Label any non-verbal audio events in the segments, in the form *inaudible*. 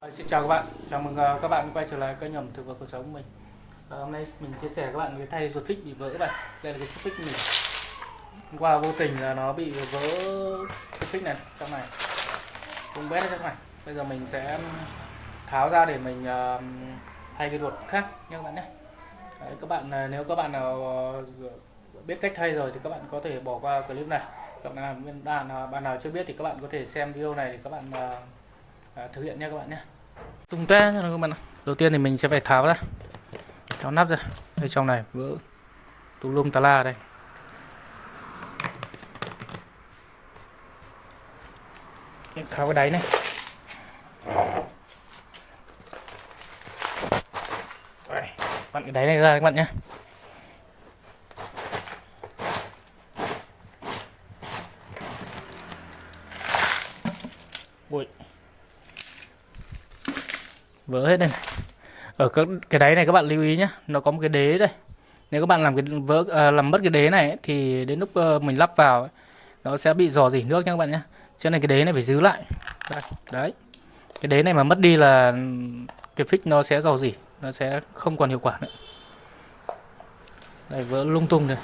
Ờ, xin chào các bạn, chào mừng ờ, các bạn quay trở lại kênh ẩm thực và cuộc sống của mình. À, Hôm nay mình chia sẻ các bạn cái thay ruột phích bị vỡ các bạn Đây là cái chiếc phích của mình. Hôm qua vô tình là nó bị vỡ ruột phích này trong này. Cũng bét ở trong này. Bây giờ mình sẽ tháo ra để mình thay cái ruột khác nha các bạn nhé. Đấy, các bạn nếu các bạn nào biết cách thay rồi thì các bạn có thể bỏ qua clip này. Các bạn nào, bạn nào, bạn nào chưa biết thì các bạn có thể xem video này để các bạn uh, thực hiện nha các bạn nhé tung té nha các bạn đầu tiên thì mình sẽ phải tháo ra. Tháo nắp ra. Đây, trong này, vỡ. Tùm lum tà la đây. Tháo cái đáy này. Bạn vặn cái đáy này ra các bạn nhé. Ui vỡ hết đây này. ở các cái đáy này các bạn lưu ý nhé nó có một cái đế đây. Nếu các bạn làm cái vỡ à, làm mất cái đế này ấy, thì đến lúc uh, mình lắp vào ấy, nó sẽ bị dò dỉ nước nha các bạn nhé cho nên cái đế này phải giữ lại. Đây, đấy. Cái đế này mà mất đi là cái phích nó sẽ dò dỉ nó sẽ không còn hiệu quả nữa. Đây vỡ lung tung rồi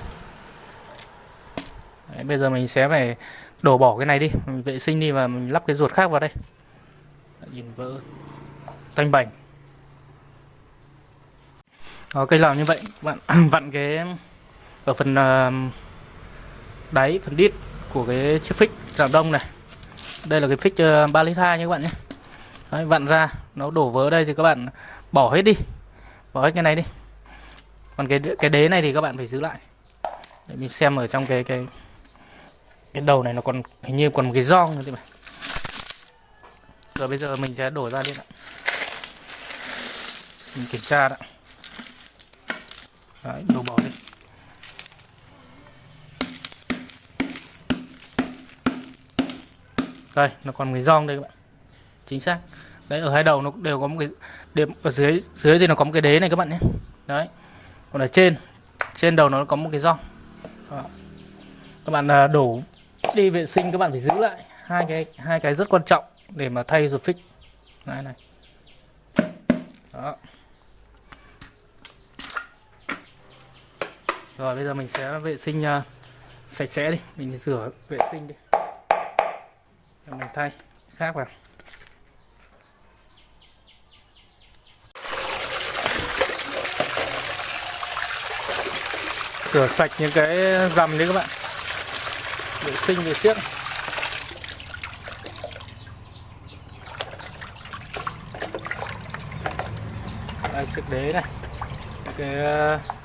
đấy, bây giờ mình sẽ phải đổ bỏ cái này đi. Mình vệ sinh đi và mình lắp cái ruột khác vào đây. Đấy, nhìn vỡ thanh bành. Đó, cây làm như vậy bạn *clears throat* vặn cái ở phần ờ, đáy phần đít của cái chiếc phích rạng đông này. Đây là cái phích ờ, uh, 3 lít 2 các bạn nhé. Đấy, vặn ra nó đổ vỡ đây thì các bạn bỏ hết đi. Bỏ hết cái này đi. Còn cái cái đế này thì các bạn phải giữ lại. Để mình xem ở trong cái cái cái đầu này nó còn hình như còn một cái giòn nữa thì phải. Rồi bây giờ mình sẽ đổ ra đi ạ mình kiểm tra đã. Đấy đổ bỏ đi. Đây, nó còn cái giòn đây các bạn. Chính xác. Đấy, ở hai đầu nó đều có một cái điểm ở dưới dưới thì nó có một cái đế này các bạn nhé. Đấy. Còn ở trên trên đầu nó có một cái giòn Đó. các bạn à, đổ đi vệ sinh, các bạn phải giữ lại hai cái hai cái rất quan trọng để mà thay ruột phích này này. Đó. Rồi bây giờ mình sẽ vệ sinh uh, sạch sẽ đi. Mình rửa vệ sinh đi. Rồi mình thay khác vào. Rửa sạch những cái rằm đi các bạn. Vệ sinh về trước. Đây chiếc đế này. Cái uh,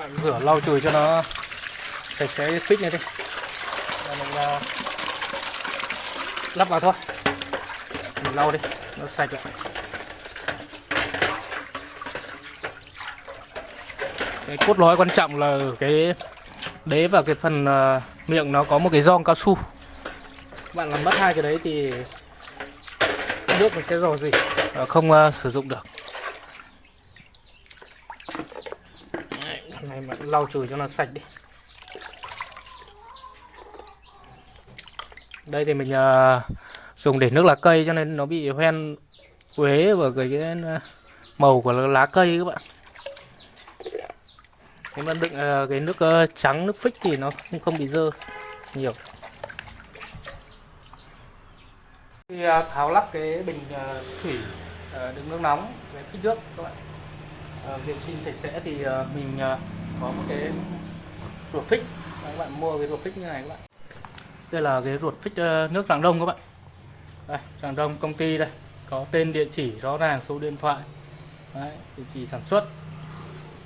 bạn rửa lau chùi cho nó sạch sẽ phích này đi. Rồi mình uh, lắp vào thôi. Mình lau đi nó sạch lại. Cái cốt lõi quan trọng là cái đế và cái phần uh, miệng nó có một cái giòn cao su. Bạn làm mất hai cái đấy thì nước mình sẽ dò gì? Và không uh, sử dụng được. Đấy, lau chùi cho nó sạch đi. Đây thì mình uh, dùng để nước lá cây cho nên nó bị hoen quế và cái, cái ờ, màu của lá cây các bạn. Nếu mà đựng uh, cái nước uh, trắng nước phích thì nó cũng không bị dơ nhiều. Khi uh, tháo lắp cái bình uh, thủy uh, đựng nước nóng cái phích nước các bạn. Uh, vệ sinh sạch sẽ thì uh, mình uh, có một cái ruột phích. Các bạn mua cái ruột phích như này các bạn. Đây là cái ruột phích ờ, nước rạng đông các bạn. Đây rạng đông công ty đây. Có tên địa chỉ rõ ràng số điện thoại. Đấy, địa chỉ sản xuất.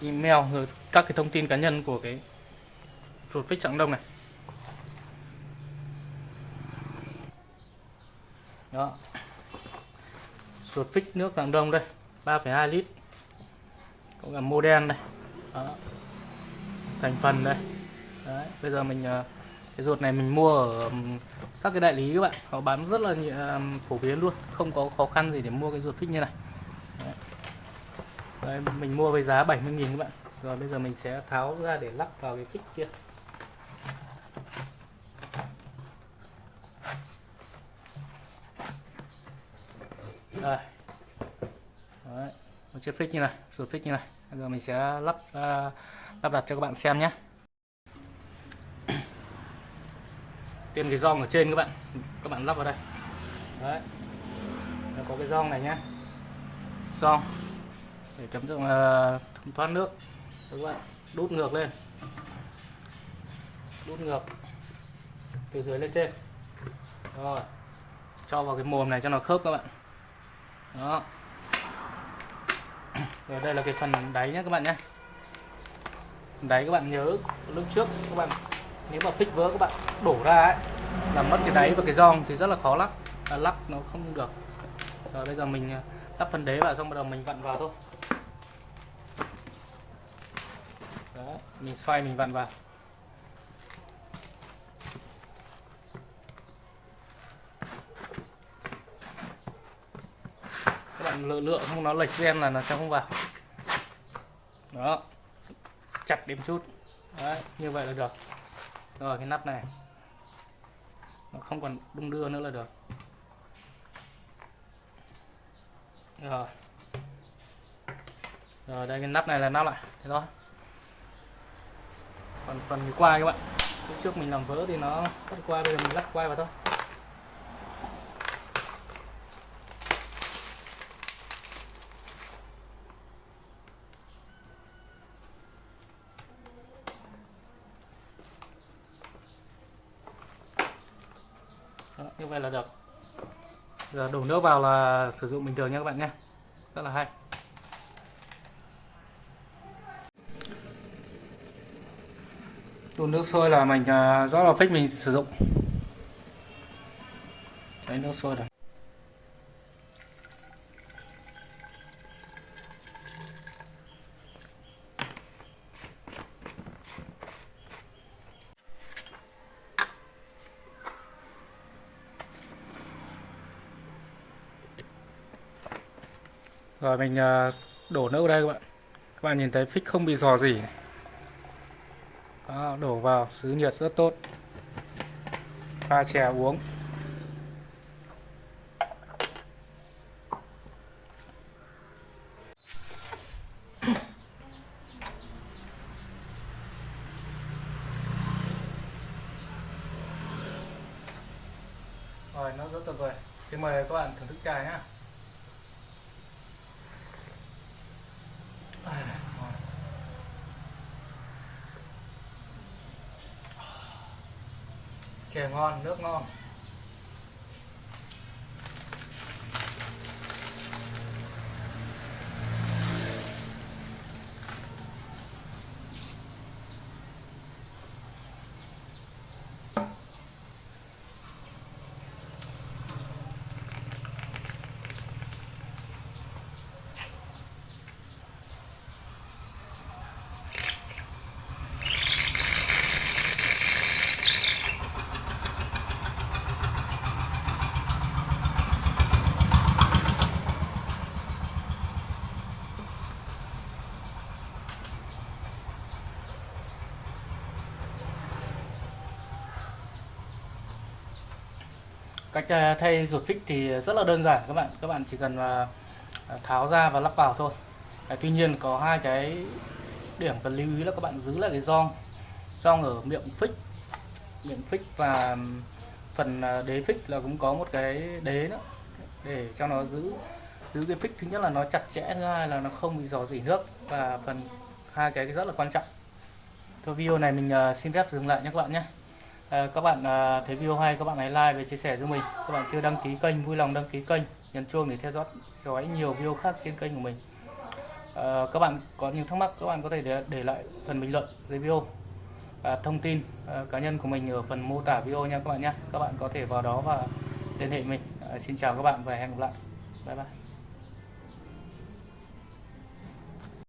Email rồi các cái thông tin cá nhân của cái ruột phích rạng đông này. Đó. Ruột phích nước rạng đông đây 3,2 lít. Cũng là đen đây. Đó thành phần đây. Đấy, bây giờ mình ờ, cái ruột này mình mua ở các cái đại lý các bạn. Họ bán rất là ờ, phổ biến luôn không có khó khăn gì để mua cái ruột phích như này. Đấy. Đấy, mình mua với giá 70.000 các bạn. Rồi bây giờ mình sẽ tháo ra để lắp vào cái phích kia. Đây. Đấy. một chiếc phích như này ruột phích như này bây giờ mình sẽ lắp uh, lắp đặt cho các bạn xem nhé. Tiên cái gioăng ở trên các bạn. Các bạn lắp vào đây. Đấy. Nó có cái gioăng này nhé. Gioăng để chấm dụng uh, thoát nước. Các bạn đút ngược lên. Đút ngược. Từ dưới lên trên. Rồi. Cho vào cái mồm này cho nó khớp các bạn. Đó rồi đây là cái phần đáy nhé các bạn nhé đáy các bạn nhớ lúc trước các bạn nếu mà phích vỡ các bạn đổ ra ấy là mất cái đáy và cái giòn thì rất là khó lắp. À, lắp nó không được. Rồi bây giờ mình à, lắp phần đế vào xong bắt đầu mình vặn vào thôi. Đấy, mình xoay mình vặn vào. Các bạn lựa lựa không nó lệch gen là nó sẽ không vào. Đó. Chặt điểm chút. Đấy, như vậy là được. Rồi cái nắp này. Nó không còn đung đưa nữa là được. Rồi. Rồi đây cái nắp này là nắp lại. Thế đó còn phần cái quai các bạn. Lúc trước mình làm vỡ thì nó cắt quai bây giờ mình lắp quai vào thôi. Như vậy là được. Giờ đổ nước vào là sử dụng bình thường nha các bạn nhé. Rất là hay. Đun nước sôi là mình à, rõ là phích mình sử dụng. Đấy, nước sôi rồi. Rồi mình ờ, đổ nước vào đây các bạn. Các bạn nhìn thấy phích không bị dò gì. Đó, đổ vào xứ nhiệt rất tốt. Pha chè uống rồi nó rất tuyệt vời xin mời các bạn thưởng thức trà nhé chè ngon nước ngon. Cách ờ, thay ruột phích thì rất là đơn giản các bạn. Các bạn chỉ cần ờ, ờ, tháo ra và lắp vào thôi. Tuy nhiên có hai cái điểm cần lưu ý là các bạn giữ lại cái gioăng gioăng ở miệng phích miệng phích và phần đế phích là cũng có một cái đế nữa. Để cho nó giữ giữ cái phích, thứ nhất là nó chặt chẽ, thứ hai là nó không bị dò dỉ nước và phần hai cái rất là quan trọng. Thôi video này mình xin phép dừng lại nhé các bạn nhé. À, các bạn à, thấy video hay các bạn hãy like và chia sẻ giúp mình. Các bạn chưa đăng ký kênh vui lòng đăng ký kênh nhấn chuông để theo dõi dõi nhiều video khác trên kênh của mình. À, các bạn có nhiều thắc mắc các bạn có thể để, để lại phần bình luận dưới video và thông tin à, cá nhân của mình ở phần mô tả video nha các bạn nhé các bạn có thể vào đó và liên hệ mình. À, xin chào các bạn và hẹn gặp lại. Bye bye.